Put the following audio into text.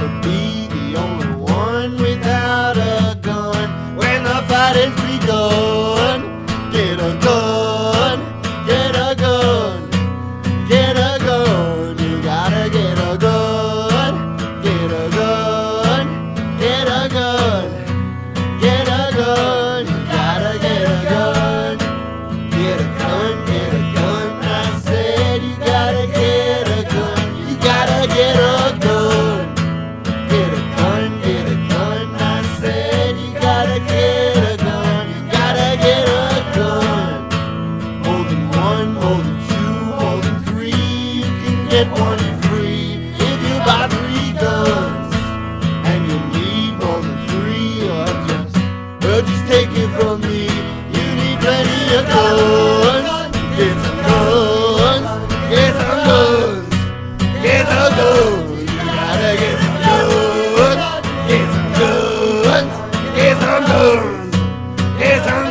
to be the only one without a gun when the fight is begun. get one free if you buy three guns. And you need more than three or just, well just take it from me. You need plenty of guns. Get some guns. Get some guns. Get some guns. You gotta get some guns. Get some guns. Get some guns. Get some guns.